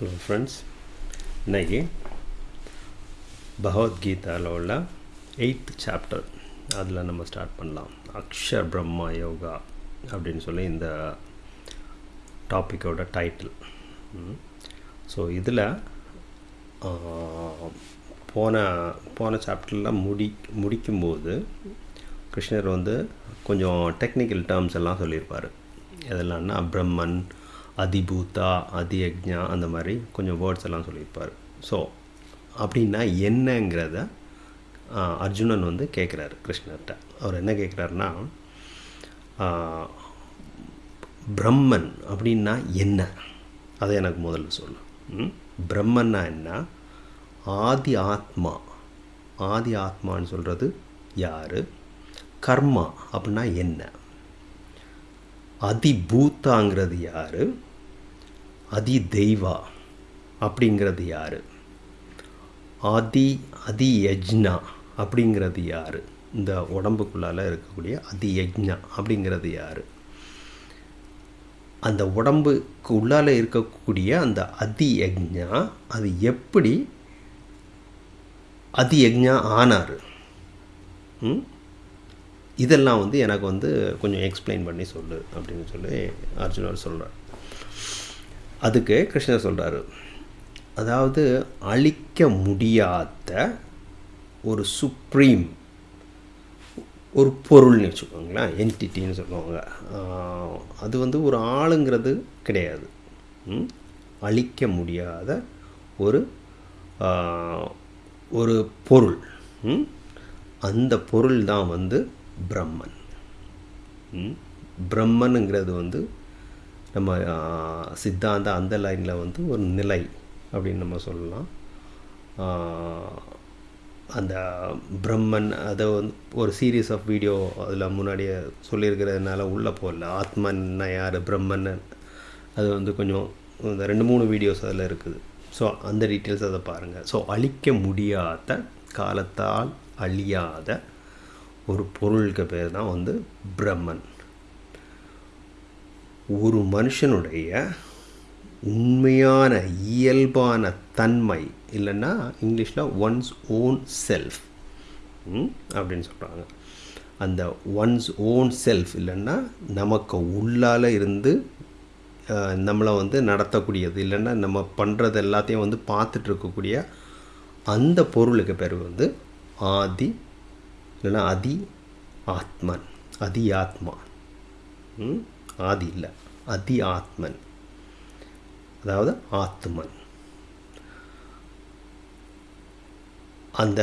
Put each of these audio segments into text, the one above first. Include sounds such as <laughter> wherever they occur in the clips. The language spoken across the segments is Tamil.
ஹலோ ஃப்ரெண்ட்ஸ் இன்னைக்கு பகவத்கீதாவில் உள்ள எயித் சாப்டர் அதில் நம்ம ஸ்டார்ட் பண்ணலாம். அக்ஷர் பிரம்மா யோகா அப்படின்னு சொல்லி இந்த டாப்பிக்கோட டைட்டில் ஸோ இதில் போன போன சாப்டரில் முடி முடிக்கும்போது கிருஷ்ணர் வந்து கொஞ்சம் டெக்னிக்கல் டேர்ம்ஸ் எல்லாம் சொல்லியிருப்பார். எதெல்லாம்னா பிரம்மன் அதிபூதா அதியக்ஞா அந்த மாதிரி கொஞ்சம் வேர்ட்ஸ் எல்லாம் சொல்லியிருப்பார். ஸோ அப்படின்னா என்னங்கிறத அர்ஜுனன் வந்து கேட்குறாரு கிருஷ்ணர்கிட்ட. அவர் என்ன கேட்குறாருன்னா பிரம்மன் அப்படின்னா என்ன? அதை எனக்கு முதல்ல சொல்லு. பிரம்மன்னா என்ன? ஆதி ஆத்மா. ஆதி ஆத்மான்னு சொல்கிறது யார்? கர்மா அப்படின்னா என்ன? அதிபூத்தாங்கிறது யார்? அதி தெய்வா அப்படிங்கிறது யார்? ஆதி அதி யஜ்னா அப்படிங்கிறது யார்? இந்த உடம்புக்குள்ளால் இருக்கக்கூடிய அதி யஜ்னா அப்படிங்கிறது யார்? அந்த உடம்புக்கு உள்ளால் இருக்கக்கூடிய அந்த அதி யஜ்னா அது எப்படி அதி யஜ்னா ஆனார் இதெல்லாம் வந்து எனக்கு வந்து கொஞ்சம் எக்ஸ்பிளைன் பண்ணி சொல்லு அப்படின்னு சொல்லி அர்ஜுனர் சொல்கிறார் அதுக்கு கிருஷ்ணர் சொல்கிறாரு அதாவது அழிக்க முடியாத ஒரு சுப்ரீம் ஒரு பொருள்னு வச்சுக்கோங்களேன் என்டிட்டின்னு சொல்லுவாங்க. அது வந்து ஒரு ஆளுங்கிறது கிடையாது. அழிக்க முடியாத ஒரு ஒரு பொருள். அந்த பொருள் தான் வந்து பிரம்மன். பிரம்மனுங்கிறது வந்து நம்ம சித்தாந்த அந்த லைனில் வந்து ஒரு நிலை அப்படின்னு நம்ம சொல்லலாம். அந்த பிரம்மன் அதை வந்து ஒரு சீரீஸ் ஆஃப் வீடியோ அதில் முன்னாடியே சொல்லியிருக்கிறதுனால உள்ளே போகல. ஆத்மன்னா யார்? பிரம்மன். அது வந்து கொஞ்சம் இந்த ரெண்டு மூணு வீடியோஸ் அதில் இருக்குது. ஸோ அந்த டீட்டெயில்ஸ் அதை பாருங்கள் ஸோ அழிக்க முடியாத காலத்தால் அழியாத ஒரு பொருளுக்கு பேர் தான் வந்து பிரம்மன். ஒரு மனுஷனுடைய உண்மையான இயல்பான தன்மை இல்லைன்னா இங்கிலீஷில் ஒன்ஸ் ஓன் செல்ஃப் அப்படின்னு சொல்கிறாங்க அந்த ஒன்ஸ் ஓன் செல்ஃப் இல்லைன்னா நமக்கு உள்ளால் இருந்து நம்மளை வந்து நடத்தக்கூடியது இல்லைன்னா நம்ம பண்ணுறது எல்லாத்தையும் வந்து பார்த்துட்டு இருக்கக்கூடிய அந்த பொருளுக்கு பேர் வந்து ஆதி இல்லைன்னா அதி ஆத்மன் அதி ஆத்மா ஆதி இல்லை அதி ஆத்மன் அதாவது ஆத்மன் அந்த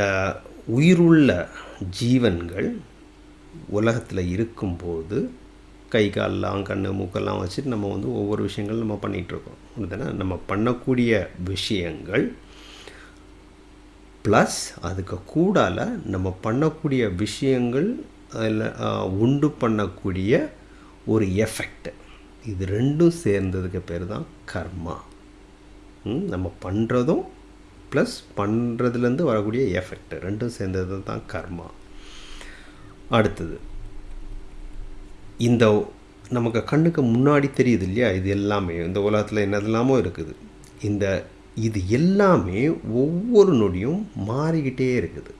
உயிருள்ள ஜீவன்கள் உலகத்தில் இருக்கும்போது கை காலெலாம் கண் மூக்கெல்லாம் வச்சுட்டு நம்ம வந்து ஒவ்வொரு விஷயங்கள் நம்ம பண்ணிகிட்ருக்கோம். அப்படிதானே நம்ம பண்ணக்கூடிய விஷயங்கள் ப்ளஸ் அதுக்கு கூடால நம்ம பண்ணக்கூடிய விஷயங்கள் அதில் உண்டு பண்ணக்கூடிய ஒரு எஃபெக்ட் இது ரெண்டும் சேர்ந்ததுக்கு பேர் தான் கர்மா நம்ம பண்ணுறதும் ப்ளஸ் பண்ணுறதுலேருந்து வரக்கூடிய எஃபெக்ட் ரெண்டும் சேர்ந்தது தான் கர்மா. அடுத்தது இந்த நமக்கு கண்ணுக்கு முன்னாடி தெரியுது இல்லையா? இது எல்லாமே இந்த உலகத்தில் என்னதெல்லாமோ இருக்குது. இந்த இது எல்லாமே ஒவ்வொரு நொடியும் மாறிக்கிட்டே இருக்குது.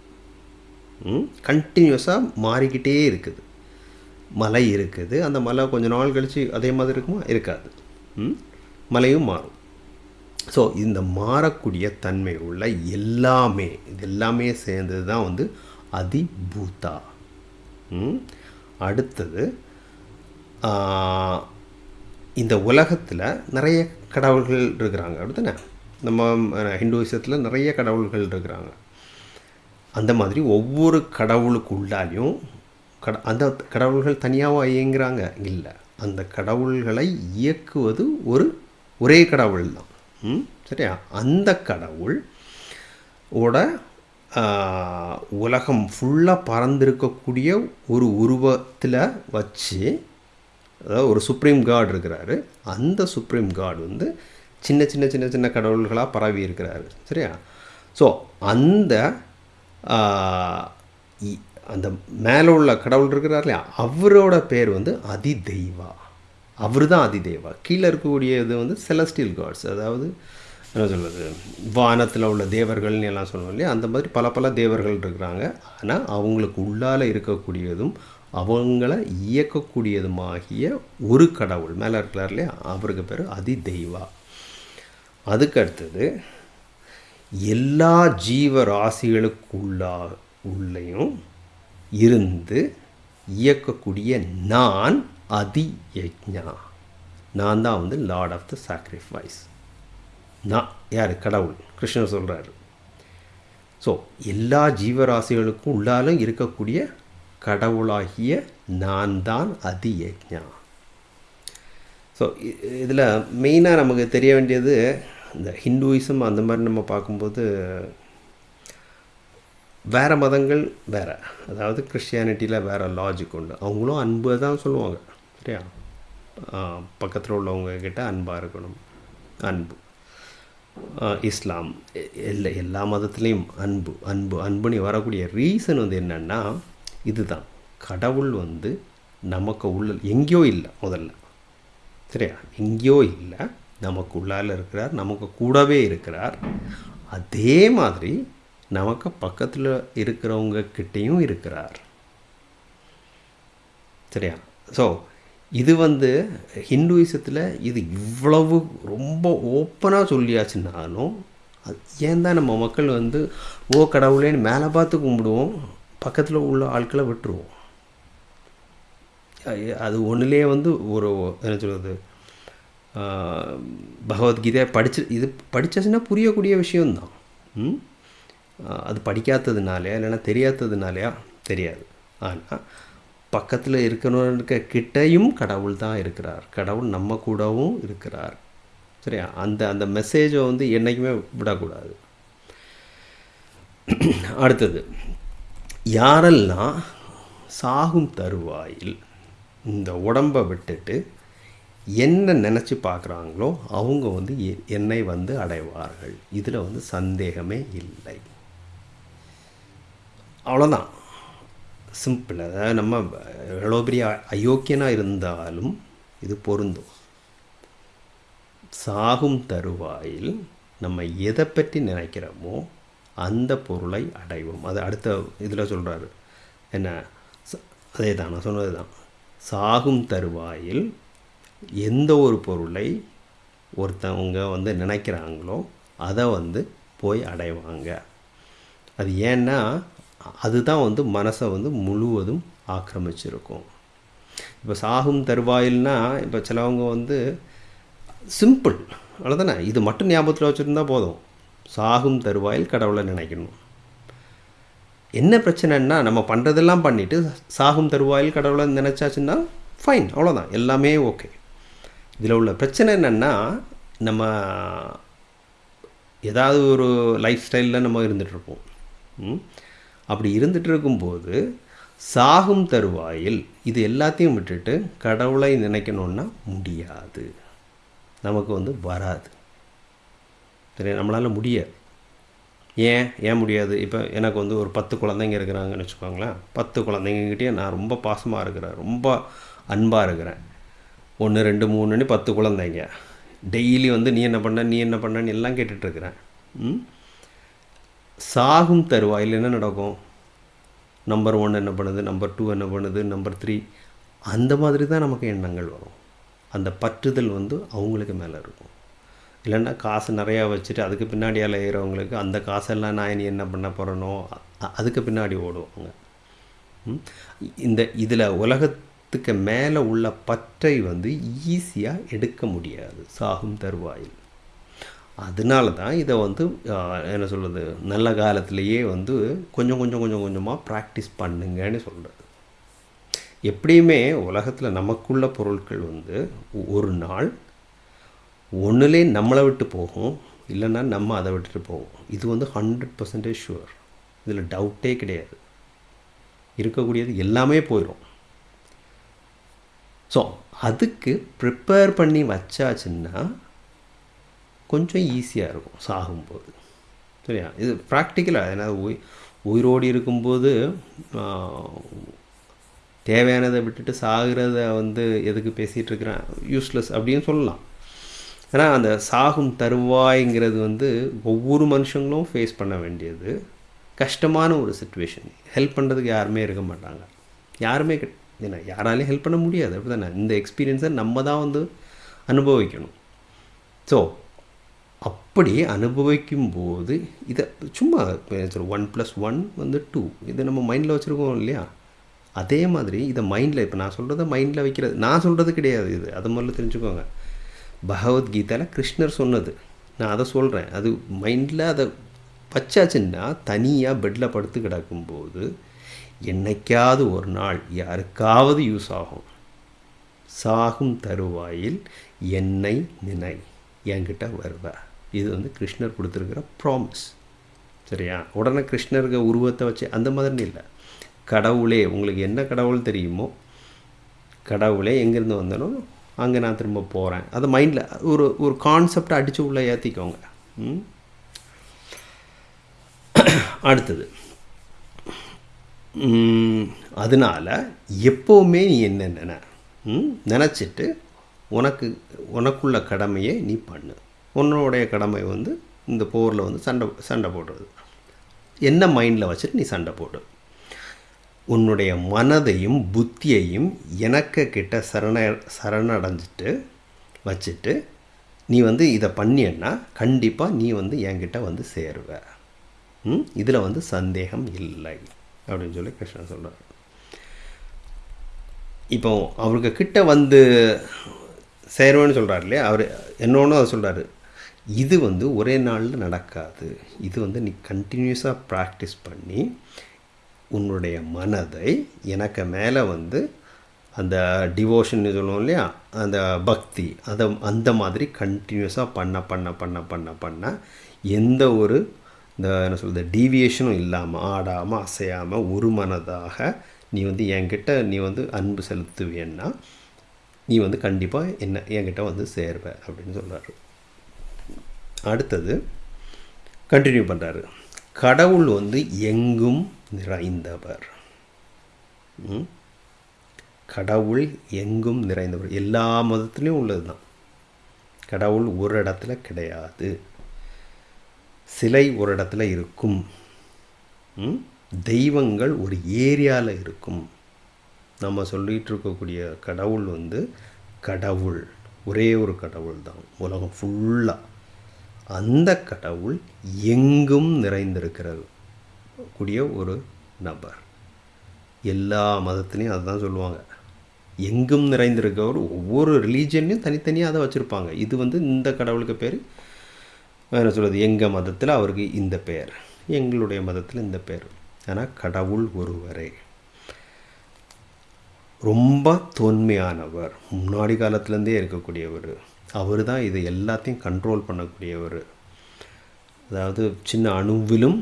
கண்டினியூஸாக மாறிக்கிட்டே இருக்குது. மலை இருக்குது. அந்த மலை கொஞ்சம் நாள் கழித்து அதே மாதிரி இருக்குமா? இருக்காது. மலையும் மாறும். ஸோ இந்த மாறக்கூடிய தன்மை உள்ள எல்லாமே இது எல்லாமே சேர்ந்தது தான் வந்து அதிபூதா. அடுத்தது இந்த உலகத்தில் நிறைய கடவுள்கள் இருக்கிறாங்க. அப்படித்தானே? நம்ம ஹிந்துவிசத்தில் நிறைய கடவுள்கள் இருக்கிறாங்க. அந்த மாதிரி ஒவ்வொரு கடவுளுக்கு உள்ளாலையும் கட அந்த கடவுள்கள் தனியாக இயங்குகிறாங்க இல்லை. அந்த கடவுள்களை இயக்குவது ஒரு ஒரே கடவுள் தான் ம்? சரியா? அந்த கடவுள் ஓட உலகம் ஃபுல்லாக பறந்திருக்கக்கூடிய ஒரு உருவத்தில் வச்சு அதாவது ஒரு சுப்ரீம் காட் இருக்கிறாரு. அந்த சுப்ரீம் காட் வந்து சின்ன சின்ன சின்ன சின்ன கடவுள்களாக பரவி இருக்கிறாரு சரியா? ஸோ அந்த அந்த மேலே உள்ள கடவுள் இருக்கிறார் இல்லையா? அவரோட பேர் வந்து அதிதெய்வா. அவர் தான் அதிதேவா கீழே இருக்கக்கூடியது வந்து செலஸ்டியல் காட்ஸ் அதாவது என்ன சொல்வது வானத்தில் உள்ள தேவர்கள்னு எல்லாம் சொல்லுவோம் இல்லையா? அந்த மாதிரி பல பல தேவர்கள் இருக்கிறாங்க. ஆனால் அவங்களுக்கு உள்ளால் இருக்கக்கூடியதும் அவங்கள இயக்கக்கூடியதுமாகிய ஒரு கடவுள் மேலே இருக்கிறார் இல்லையா? அவருக்கு பேர் அதிதெய்வா. அதுக்கடுத்தது அதுக்கு அடுத்தது எல்லா ஜீவராசிகளுக்குள்ளா உள்ளேயும் இருந்து இயக்கக்கூடிய நான் அதி யஜ்ஞா நான் தான் வந்து லார்ட் ஆஃப் த சாக்ரிஃபைஸ் நான் யார்? கடவுள். கிருஷ்ணர் சொல்கிறாரு ஸோ எல்லா ஜீவராசிகளுக்கும் உள்ளாலும் இருக்கக்கூடிய கடவுளாகிய நான் தான் அதி யஜ்ஞா ஸோ இதில் மெயினாக நமக்கு தெரிய வேண்டியது இந்த ஹிந்துயிசம் அந்த மாதிரி நம்ம பார்க்கும்போது வேறு மதங்கள் வேறு. அதாவது கிறிஸ்டியானிட்டியில் வேறு லாஜிக் உண்டு. அவங்களும் அன்பு தான் சொல்லுவாங்க. சரியா? பக்கத்தில் உள்ளவங்கக்கிட்ட அன்பாக இருக்கணும். அன்பு. இஸ்லாம். இல்லை எல்லா மதத்துலேயும் அன்பு அன்பு அன்புன்னு வரக்கூடிய ரீசன் வந்து என்னென்னா இதுதான். கடவுள் வந்து நமக்கு உள்ள எங்கேயோ இல்லை முதல்ல. சரியா? எங்கேயோ இல்லை. நமக்கு உள்ளால் இருக்கிறார் நமக்கு கூடவே இருக்கிறார். அதே மாதிரி நமக்கு பக்கத்தில் இருக்கிறவங்க கிட்டேயும் இருக்கிறார். சரியா? ஸோ இது வந்து ஹிந்துவிசத்தில் இது இவ்வளவு ரொம்ப ஓப்பனாக சொல்லியாச்சுனாலும் அது ஏன் தான் நம்ம மக்கள் வந்து ஓ கடவுளேன்னு மேலே பார்த்து கும்பிடுவோம் பக்கத்தில் உள்ள ஆட்களை விட்டுருவோம். அது ஒன்றுலேயே வந்து ஒரு என்ன சொல்கிறது பகவத்கீதை படிச்சு இது படித்தாச்சுன்னா புரியக்கூடிய விஷயம்தான். அது படிக்காததுனாலையா இல்லைன்னா தெரியாததுனாலையா? தெரியாது. ஆனால் பக்கத்தில் இருக்கிறவனுக்கு கிட்டையும் கடவுள் தான் இருக்கிறார். கடவுள் நம்ம கூடவும் இருக்கிறார். சரியா? அந்த அந்த மெசேஜை வந்து என்றைக்குமே விடக்கூடாது. அடுத்தது யாரெல்லாம் சாகும் தருவாயில் இந்த உடம்பை விட்டுட்டு என்ன நினச்சி பார்க்குறாங்களோ அவங்க வந்து என்னை வந்து அடைவார்கள். இதில் வந்து சந்தேகமே இல்லை. அவ்வளோதான் சிம்பிள் அதாவது நம்ம எவ்வளோ பெரிய அயோக்கியனாக இருந்தாலும் இது பொருந்தும். சாகும் தருவாயில் நம்ம எதை பற்றி நினைக்கிறோமோ அந்த பொருளை அடைவோம். அது அடுத்த இதில் சொல்கிறாரு என்ன? அதே தான் நான் சொன்னது தான் சாகும் தருவாயில் எந்த ஒரு பொருளை ஒருத்தவங்க வந்து நினைக்கிறாங்களோ அதை வந்து போய் அடைவாங்க. அது ஏன்னா அதுதான் வந்து மனசை வந்து முழுவதும் ஆக்கிரமிச்சிருக்கும். இப்போ சாகும் தருவாயில்னா இப்போ சிலவங்க வந்து சிம்பிள் அவ்வளோதானே இது மட்டும் ஞாபகத்தில் வச்சுருந்தா போதும். சாகும் தருவாயில் கடவுளை நினைக்கணும். என்ன பிரச்சனைன்னா நம்ம பண்ணுறதெல்லாம் பண்ணிவிட்டு சாகும் தருவாயில் கடவுளை நினச்சாச்சுன்னா ஃபைன் அவ்வளோதான் எல்லாமே ஓகே இதில் உள்ள பிரச்சனை என்னென்னா நம்ம ஏதாவது ஒரு லைஃப் ஸ்டைலில் நம்ம இருந்துகிட்ருப்போம் அப்படி இருந்துகிட்டு இருக்கும்போது சாகும் தருவாயில் இது எல்லாத்தையும் விட்டுட்டு கடவுளை நினைக்கணுன்னா முடியாது. நமக்கு வந்து வராது. சரி நம்மளால் முடியாது. ஏன்? ஏன் முடியாது? இப்போ எனக்கு வந்து ஒரு பத்து குழந்தைங்க இருக்கிறாங்கன்னு வச்சுக்கோங்களேன். பத்து குழந்தைங்ககிட்டயே நான் ரொம்ப பாசமாக இருக்கிறேன். ரொம்ப அன்பாக இருக்கிறேன். ஒன்று ரெண்டு மூணுன்னு பத்து குழந்தைங்க. டெய்லி வந்து நீ என்ன பண்ண நீ என்ன பண்ணன்னு எல்லாம் கேட்டுட்ருக்கிறேன் சாகும் தருவாயில் என்ன நடக்கும்? நம்பர் ஒன் என்ன பண்ணுது? நம்பர் டூ என்ன பண்ணுது? நம்பர் த்ரீ அந்த மாதிரி தான் நமக்கு எண்ணங்கள் வரும். அந்த பற்றுதல் வந்து அவங்களுக்கு மேலே இருக்கும். இல்லைன்னா காசு நிறையா வச்சுட்டு அதுக்கு பின்னாடி அலையிறவங்களுக்கு அந்த காசெல்லாம் நான் இனி என்ன பண்ண போகிறனோ அதுக்கு பின்னாடி ஓடுவாங்க. இந்த இதில் உலகத்துக்கு மேலே உள்ள பற்றை வந்து ஈஸியாக எடுக்க முடியாது. சாகும் தருவாயில். அதனால தான் இதை வந்து என்ன சொல்கிறது நல்ல காலத்திலேயே வந்து கொஞ்சம் கொஞ்சம் கொஞ்சம் கொஞ்சமாக ப்ராக்டிஸ் பண்ணுங்கன்னு சொல்கிறது எப்படியுமே உலகத்தில் நமக்குள்ள பொருட்கள் வந்து ஒரு நாள் ஒன்றுலே நம்மளை விட்டு போகும் இல்லைன்னா நம்ம அதை விட்டுட்டு போவோம் இது வந்து ஹண்ட்ரட் பர்சன்டேஜ் ஷுவர் இதில் டவுட்டே கிடையாது. இருக்கக்கூடியது எல்லாமே போயிடும் ஸோ அதுக்கு ப்ரிப்பேர் பண்ணி வச்சாச்சுன்னா கொஞ்சம் ஈஸியாக இருக்கும் சாகும்போது. சரியா? இது ப்ராக்டிக்கலாக ஏன்னா உய் உயிரோடு இருக்கும்போது தேவையானதை விட்டுட்டு சாகிறத வந்து எதுக்கு பேசிகிட்டு இருக்கிறேன் யூஸ்லெஸ் அப்படின்னு சொல்லலாம். ஏன்னா அந்த சாகும் தருவாய்ங்கிறது வந்து ஒவ்வொரு மனுஷங்களும் ஃபேஸ் பண்ண வேண்டியது. கஷ்டமான ஒரு சுச்சுவேஷன் ஹெல்ப் பண்ணுறதுக்கு யாருமே இருக்க மாட்டாங்க. யாருமே ஏன்னா யாராலையும் ஹெல்ப் பண்ண முடியாது. அப்படி தானே இந்த எக்ஸ்பீரியன்ஸை நம்ம தான் வந்து அனுபவிக்கணும். ஸோ அப்படி அனுபவிக்கும் போது இதை சும்மா ஒன் ப்ளஸ் ஒன் வந்து டூ இதை நம்ம மைண்டில் வச்சுருக்கோம் இல்லையா? அதே மாதிரி இதை மைண்டில் இப்போ நான் சொல்கிறத மைண்டில் வைக்கிறது. நான் சொல்கிறது கிடையாது இது. அதை முதல்ல தெரிஞ்சுக்கோங்க. பகவத்கீதையில் கிருஷ்ணர் சொன்னது. நான் அதை சொல்கிறேன் அது மைண்டில் அதை வச்சாச்சுன்னா தனியாக பெட்டில் படுத்து கிடக்கும்போது என்னைக்காவது ஒரு நாள் யாருக்காவது யூஸ் ஆகும். சாகும் தருவாயில் என்னை நினை. என்கிட்ட வருவ இது வந்து கிருஷ்ணர் கொடுத்துருக்கிற ப்ராமிஸ் சரியா? உடனே கிருஷ்ணருக்கு உருவத்தை வச்சு அந்த மாதிரி இல்லை. கடவுளே உங்களுக்கு என்ன கடவுள் தெரியுமோ கடவுளே எங்கேருந்து வந்தனோ அங்கே நான் திரும்ப போகிறேன் அதை மைண்டில் ஒரு ஒரு கான்செப்டை அடித்து உள்ளே ஏற்றிக்கோங்க ம்? அடுத்தது. அதனால் அதனால எப்போவுமே நீ என்ன நினை ம்? நினச்சிட்டு உனக்கு உனக்குள்ள கடமையை நீ பண்ணு. உன்னுடைய கடமை வந்து இந்த போரில் வந்து சண்டை சண்டை போடுறது. என்ன மைண்டில் வச்சுட்டு நீ சண்டை போடு. உன்னுடைய மனதையும் புத்தியையும் எனக்கு கிட்ட சரண சரணடைஞ்சிட்டு வச்சுட்டு நீ வந்து இதை பண்ணியன்னா கண்டிப்பாக நீ வந்து என்கிட்ட வந்து சேருவ. இதில் வந்து சந்தேகம் இல்லை. அப்படின்னு சொல்லி கிருஷ்ணன் சொல்கிறார் இப்போ அவருக்கு கிட்ட வந்து சேருவேன்னு சொல்கிறார் இல்லையா? அவர் என்னொன்று அதை சொல்கிறாரு இது வந்து ஒரே நாளில் நடக்காது. இது வந்து நீ கண்டினியூஸாக ப்ராக்டிஸ் பண்ணி உன்னுடைய மனதை எனக்கு மேலே வந்து அந்த டிவோஷன் சொல்லுவோம் இல்லையா? அந்த பக்தி அதை அந்த மாதிரி கண்டினியூஸாக பண்ண பண்ண பண்ண பண்ண பண்ண எந்த ஒரு இந்த என்ன சொல்கிறது டீவியேஷனும் இல்லாமல் ஆடாமல் அசையாமல் ஒரு மனதாக நீ வந்து என்கிட்ட நீ வந்து அன்பு செலுத்துவேன்னா நீ வந்து கண்டிப்பாக என்ன என்கிட்ட வந்து சேர்வ அப்படின்னு சொல்கிறாரு அடுத்தது கண்டினியூ பண்ணுறாரு கடவுள் வந்து எங்கும் நிறைந்தவர். ம்? கடவுள் எங்கும் நிறைந்தவர். எல்லா மதத்துலேயும் உள்ளது தான் கடவுள் ஒரு இடத்துல கிடையாது. சிலை ஒரு இடத்துல இருக்கும். ம்? தெய்வங்கள் ஒரு ஏரியாவில் இருக்கும். நம்ம சொல்லிகிட்டு இருக்கக்கூடிய கடவுள் வந்து கடவுள். ஒரே ஒரு கடவுள் தான் உலகம் ஃபுல்லாக அந்த கடவுள் எங்கும் நிறைந்திருக்கிறது. கூடிய ஒரு நபர். எல்லா மதத்துலேயும் அதுதான் சொல்லுவாங்க. எங்கும் நிறைந்திருக்கவர் ஒவ்வொரு ரிலீஜன்லையும் தனித்தனியாக அதை வச்சுருப்பாங்க. இது வந்து இந்த கடவுளுக்கு பேர். என்ன சொல்கிறது எங்கள் மதத்தில் அவருக்கு இந்த பெயர். எங்களுடைய மதத்தில் இந்த பெயர். ஆனால் கடவுள் ஒருவரே. ரொம்ப தொன்மையானவர். முன்னாடி காலத்துலேருந்தே இருக்கக்கூடியவர். அவர் தான் இது எல்லாத்தையும் கண்ட்ரோல் பண்ணக்கூடியவர். அதாவது சின்ன அணுவிலும்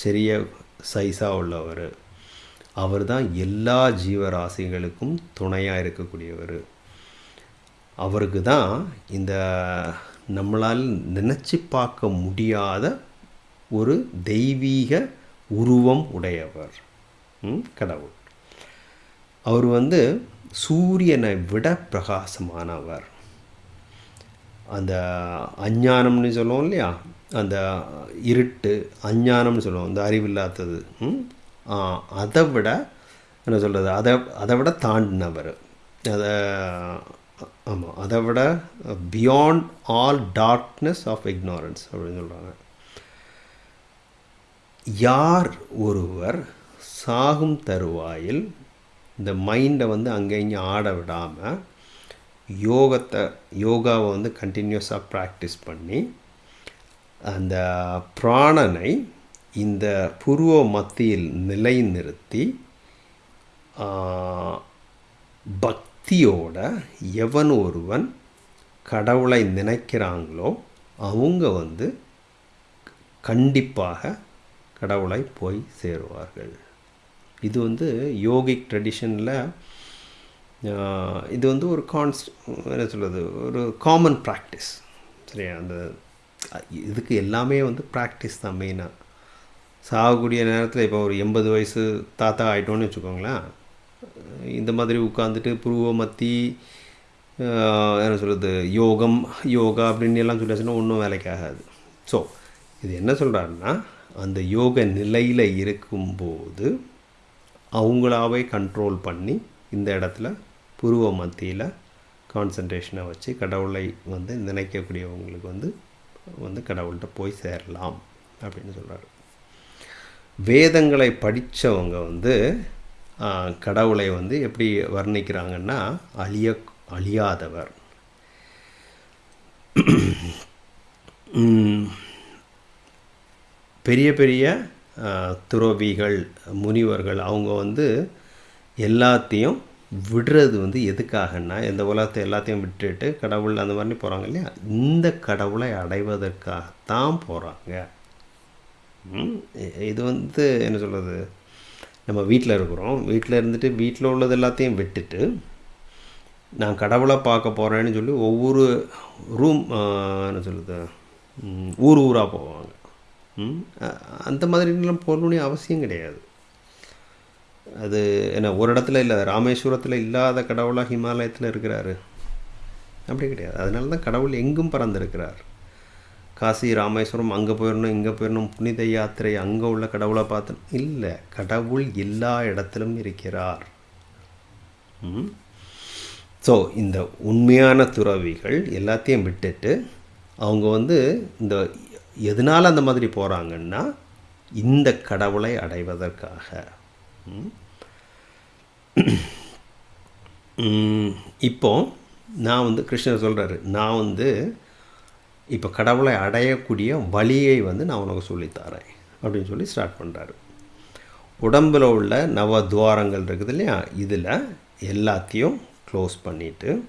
சிறிய சைஸாக உள்ளவர். அவர் தான் எல்லா ஜீவராசிகளுக்கும் துணையாக இருக்கக்கூடியவர். அவருக்கு தான் இந்த நம்மளால் நினச்சி பார்க்க முடியாத ஒரு தெய்வீக உருவம் உடையவர். கடவுள். அவர் வந்து சூரியனை விட பிரகாசமானவர். அந்த அஞ்ஞானம்னு சொல்லுவோம் இல்லையா? அந்த இருட்டு அஞ்ஞானம்னு சொல்லுவோம். அந்த அறிவில்லாதது. ம்? அதை விட என்ன சொல்கிறது அதை அதை விட தாண்டினவர். அதை ஆமாம் அதை விட beyond all darkness of ignorance அப்படின்னு சொல்கிறாங்க யார் ஒருவர் சாகும் தருவாயில் இந்த மைண்டை வந்து அங்கே இங்கே ஆட விடாமல் யோகத்தை யோகாவை வந்து கண்டினியூஸாக ப்ராக்டிஸ் பண்ணி அந்த பிராணனை இந்த புருவ மத்தியில் நிலைநிறுத்தி நிறுத்தி பக்தியோட எவன் ஒருவன் கடவுளை நினைக்கிறாங்களோ அவங்க வந்து கண்டிப்பாக கடவுளை போய் சேருவார்கள். இது வந்து யோகிக் ட்ரெடிஷனில் இது வந்து ஒரு கான்ஸ்ட் என்ன சொல்கிறது ஒரு காமன் ப்ராக்டிஸ் சரியா? அந்த இதுக்கு எல்லாமே வந்து ப்ராக்டிஸ் தான் மெயினாக சாகக்கூடிய நேரத்தில் இப்போ ஒரு எண்பது வயசு தாத்தா ஆகிட்டோன்னு வச்சுக்கோங்களேன். இந்த மாதிரி உட்காந்துட்டு புருவ மத்தி என்ன சொல்கிறது யோகம் யோகா அப்படின்னு எல்லாம் சொல்லியாச்சுன்னா ஒன்றும் வேலைக்கு ஆகாது. ஸோ இது என்ன சொல்கிறாருன்னா அந்த யோக நிலையில் இருக்கும்போது அவங்களாவே கண்ட்ரோல் பண்ணி இந்த இடத்துல புருவ மத்தியில் கான்சன்ட்ரேஷனை வச்சு கடவுளை வந்து நினைக்கக்கூடியவங்களுக்கு வந்து வந்து கடவுள்கிட்ட போய் சேரலாம் அப்படின்னு சொல்கிறாரு வேதங்களை படித்தவங்க வந்து கடவுளை வந்து எப்படி வர்ணிக்கிறாங்கன்னா அழிய அழியாதவர். பெரிய பெரிய துறவிகள் முனிவர்கள் அவங்க வந்து எல்லாத்தையும் விடுறது வந்து எதுக்காகன்னா இந்த உலகத்தை எல்லாத்தையும் விட்டுட்டு கடவுள் அந்த மாதிரி போகிறாங்க இல்லையா? இந்த கடவுளை அடைவதற்காகத்தான் போகிறாங்க ம், இது வந்து என்ன சொல்கிறது நம்ம வீட்டில் இருக்கிறோம். வீட்டில் இருந்துட்டு வீட்டில் உள்ளது எல்லாத்தையும் விட்டுட்டு நான் கடவுளை பார்க்க போகிறேன்னு சொல்லி ஒவ்வொரு ரூம் என்ன சொல்கிறது ஊர் ஊராக போவாங்க. ம், அந்த மாதிரிலாம் போகணுன்னு அவசியம் கிடையாது. அது என்ன ஒரு இடத்துல இல்லை ராமேஸ்வரத்தில் இல்லாத கடவுளாக ஹிமாலயத்தில் இருக்கிறாரு. அப்படி கிடையாது. அதனால தான் கடவுள் எங்கும் பறந்திருக்கிறார். காசி ராமேஸ்வரம் அங்கே போயிடணும் இங்கே போயிடணும் புனித யாத்திரை அங்கே உள்ள கடவுளை பார்த்தோம் இல்லை கடவுள் எல்லா இடத்திலும் இருக்கிறார். ஸோ இந்த உண்மையான துறவிகள் எல்லாத்தையும் விட்டுட்டு அவங்க வந்து இந்த எதனால் அந்த மாதிரி போகிறாங்கன்னா இந்த கடவுளை அடைவதற்காக. <clears throat> இப்போ நான் வந்து கிருஷ்ணர் சொல்கிறாரு நான் வந்து இப்போ கடவுளை அடையக்கூடிய வழியை வந்து நான் உனக்கு சொல்லித்தரேன் அப்படின்னு சொல்லி ஸ்டார்ட் பண்ணுறாரு உடம்பில் உள்ள நவ துவாரங்கள் இருக்குது இல்லையா இதில் எல்லாத்தையும் க்ளோஸ் பண்ணிவிட்டு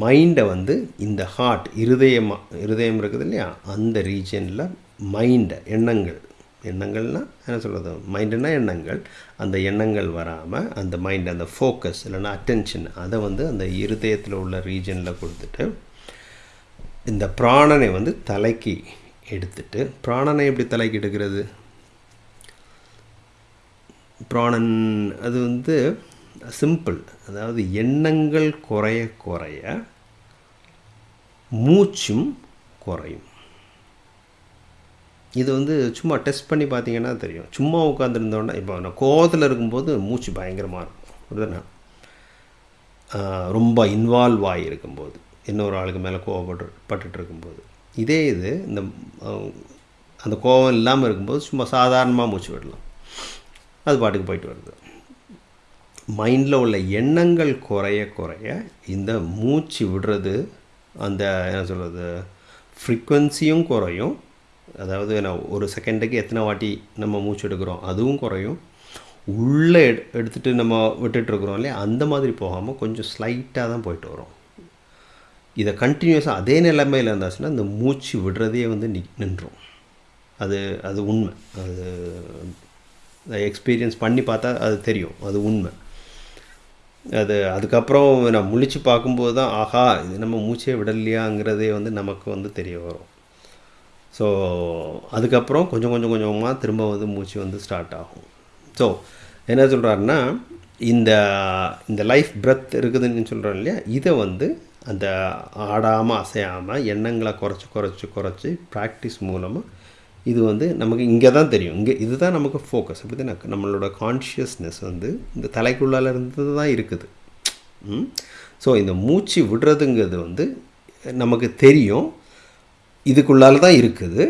மைண்டை வந்து இந்த ஹார்ட் இருதயமாக இருதயம் இருக்குது இல்லையா அந்த ரீஜனில் மைண்டை எண்ணங்கள் எண்ணங்கள்னா என்ன சொல்கிறது மைண்டுனா எண்ணங்கள். அந்த எண்ணங்கள் வராமல் அந்த மைண்ட் அந்த ஃபோக்கஸ் இல்லைன்னா அட்டென்ஷன் அதை வந்து அந்த இருதயத்தில் உள்ள ரீஜனில் கொடுத்துட்டு இந்த பிராணனை வந்து தலைக்கு எடுத்துட்டு பிராணனை எப்படி தலைக்கு எடுக்கிறது? பிராணன் அது வந்து சிம்பிள் அதாவது எண்ணங்கள் குறைய குறைய மூச்சும் குறையும். இது வந்து சும்மா டெஸ்ட் பண்ணி பார்த்தீங்கன்னா தெரியும். சும்மா உட்காந்துருந்தோன்னா இப்போ நான் கோவத்தில் இருக்கும்போது மூச்சு பயங்கரமாக இருக்கும். புரியுதுண்ணா? ரொம்ப இன்வால்வ் ஆகியிருக்கும்போது இன்னொரு ஆளுக்கு மேலே கோவப்பட்டு பட்டுட்டு இருக்கும்போது. இதே இது இந்த அந்த கோவம் இல்லாமல் இருக்கும்போது சும்மா சாதாரணமாக மூச்சு விடலாம். அது பாட்டுக்கு போயிட்டு வருது. மைண்டில் உள்ள எண்ணங்கள் குறைய குறைய இந்த மூச்சு விடுறது அந்த என்ன சொல்கிறது ஃப்ரீக்குவென்சியும் குறையும். அதாவது என்ன ஒரு செகண்டுக்கு எத்தனை வாட்டி நம்ம மூச்சு எடுக்கிறோம் அதுவும் குறையும். உள்ளே எடு எடுத்துகிட்டு நம்ம விட்டுட்ருக்குறோம் இல்லையா? அந்த மாதிரி போகாமல் கொஞ்சம் ஸ்லைட்டாக தான் போயிட்டு வரும். இதை கண்டினியூஸாக அதே நிலைமையில் இருந்தாச்சுன்னா இந்த மூச்சு விடுறதே வந்து நி நின்றும். அது அது உண்மை. அது எக்ஸ்பீரியன்ஸ் பண்ணி பார்த்தா அது தெரியும். அது உண்மை. அது அதுக்கப்புறம் நான் முழிச்சு பார்க்கும்போது தான் ஆஹா இது நம்ம மூச்சே விடலையாங்கிறதே வந்து நமக்கு வந்து தெரிய வரும். ஸோ அதுக்கப்புறம் கொஞ்சம் கொஞ்சம் கொஞ்சமாக திரும்ப வந்து மூச்சு வந்து ஸ்டார்ட் ஆகும். ஸோ என்ன சொல்கிறாருன்னா இந்த இந்த லைஃப் பிரெத் இருக்குதுன்னு சொல்கிறோம் இல்லையா? இதை வந்து அந்த ஆடாமல் அசையாமல் எண்ணங்களை குறைச்சி குறைச்சி குறைச்சி ப்ராக்டிஸ் மூலமாக இது வந்து நமக்கு இங்கே தான் தெரியும். இங்கே இதுதான் நமக்கு ஃபோக்கஸ் அப்படி தான்? நம்மளோட கான்ஷியஸ்னஸ் வந்து இந்த தலைக்குள்ளால இருந்து தான் இருக்குது. ஸோ இந்த மூச்சு விடுறதுங்கிறது வந்து நமக்கு தெரியும். இதுக்குள்ளால தான் இருக்குது.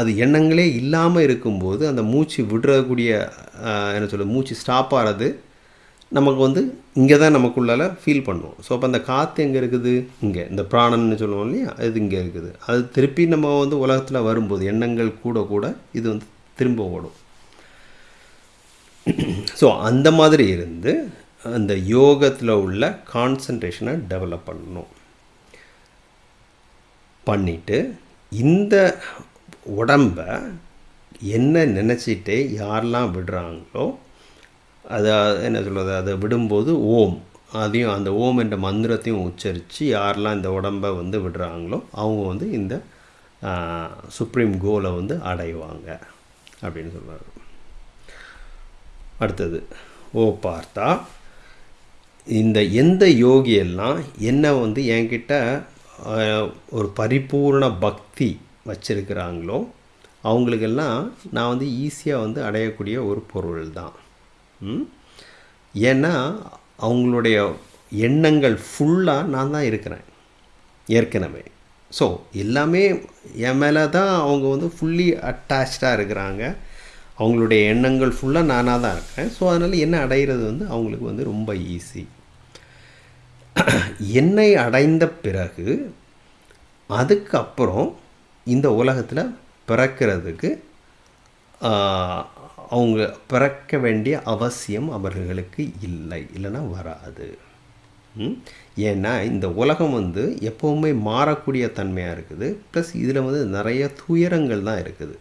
அது எண்ணங்களே இல்லாமல் இருக்கும்போது அந்த மூச்சு விடுறக்கூடிய என்ன சொல்ல மூச்சு ஸ்டாப் ஆகிறது நமக்கு வந்து இங்கே தான் நமக்குள்ளால ஃபீல் பண்ணுவோம் ஸோ அப்போ அந்த காற்று எங்கே இருக்குது? இங்கே. இந்த பிராணன்னு சொல்லுவோம் இல்லையா? அது இங்கே இருக்குது. அது திருப்பி நம்ம வந்து உலகத்தில் வரும்போது எண்ணங்கள் கூட கூட இது வந்து திரும்ப ஓடும். ஸோ அந்த மாதிரி இருந்து அந்த யோகத்தில் உள்ள கான்சன்ட்ரேஷனை டெவலப் பண்ணணும். பண்ணிவிட்டு இந்த உடம்ப என்ன நினச்சிட்டு யாரெல்லாம் விடுறாங்களோ அதை என்ன சொல்கிறது அதை விடும்போது ஓம். அதையும் அந்த ஓம் என்ற மந்திரத்தையும் உச்சரித்து யாரெல்லாம் இந்த உடம்பை வந்து விடுறாங்களோ அவங்க வந்து இந்த சுப்ரீம் கோலை வந்து அடைவாங்க அப்படின்னு சொல்கிறார் அடுத்தது ஓ பார்த்தா இந்த எந்த யோகியெல்லாம் என்ன வந்து என்கிட்ட ஒரு பரிபூர்ண பக்தி வச்சுருக்கிறாங்களோ அவங்களுக்கெல்லாம் நான் வந்து ஈஸியாக வந்து அடையக்கூடிய ஒரு பொருள் தான் ஏன்னா அவங்களுடைய எண்ணங்கள் ஃபுல்லாக நான் தான் இருக்கிறேன் ஏற்கனவே. ஸோ எல்லாமே என் மேலே தான் அவங்க வந்து ஃபுல்லி அட்டாச்சாக இருக்கிறாங்க. அவங்களுடைய எண்ணங்கள் ஃபுல்லாக நானாக தான் இருக்கேன் ஸோ அதனால் என்ன அடையிறது வந்து அவங்களுக்கு வந்து ரொம்ப ஈஸி <clears throat> என்னை அடைந்த பிறகு அதுக்கப்புறம் இந்த உலகத்தில் பிறக்கிறதுக்கு அவங்க பிறக்க வேண்டிய அவசியம் அவர்களுக்கு இல்லை. இல்லைன்னா வராது. ஏன்னா இந்த உலகம் வந்து எப்போவுமே மாறக்கூடிய தன்மையாக இருக்குது. ப்ளஸ் இதில் வந்து நிறைய துயரங்கள் தான் இருக்குது.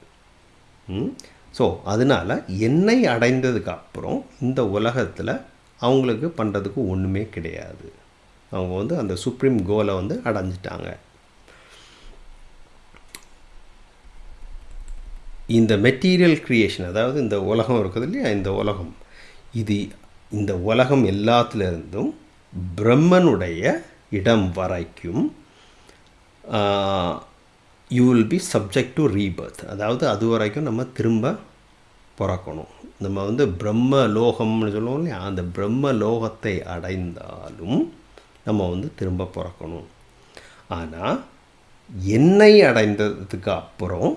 ஸோ அதனால் என்னை அடைந்ததுக்கு அப்புறம் இந்த உலகத்தில் அவங்களுக்கு பண்ணுறதுக்கு ஒன்றுமே கிடையாது. அவங்க வந்து அந்த சுப்ரீம் கோலை வந்து அடைஞ்சிட்டாங்க. இந்த மெட்டீரியல் க்ரியேஷன் அதாவது இந்த உலகம் இருக்குது இல்லையா? இந்த உலகம். இது இந்த உலகம் எல்லாத்துலேருந்தும் பிரம்மனுடைய இடம் வரைக்கும் you will be subject to rebirth அதாவது அது வரைக்கும் நம்ம திரும்ப பிறக்கணும். நம்ம வந்து பிரம்ம லோகம்னு சொல்லுவோம் இல்லையா? அந்த பிரம்ம லோகத்தை அடைந்தாலும் நம்ம வந்து திரும்ப பிறக்கணும். ஆனால் என்னை அடைந்ததுக்கு அப்புறம்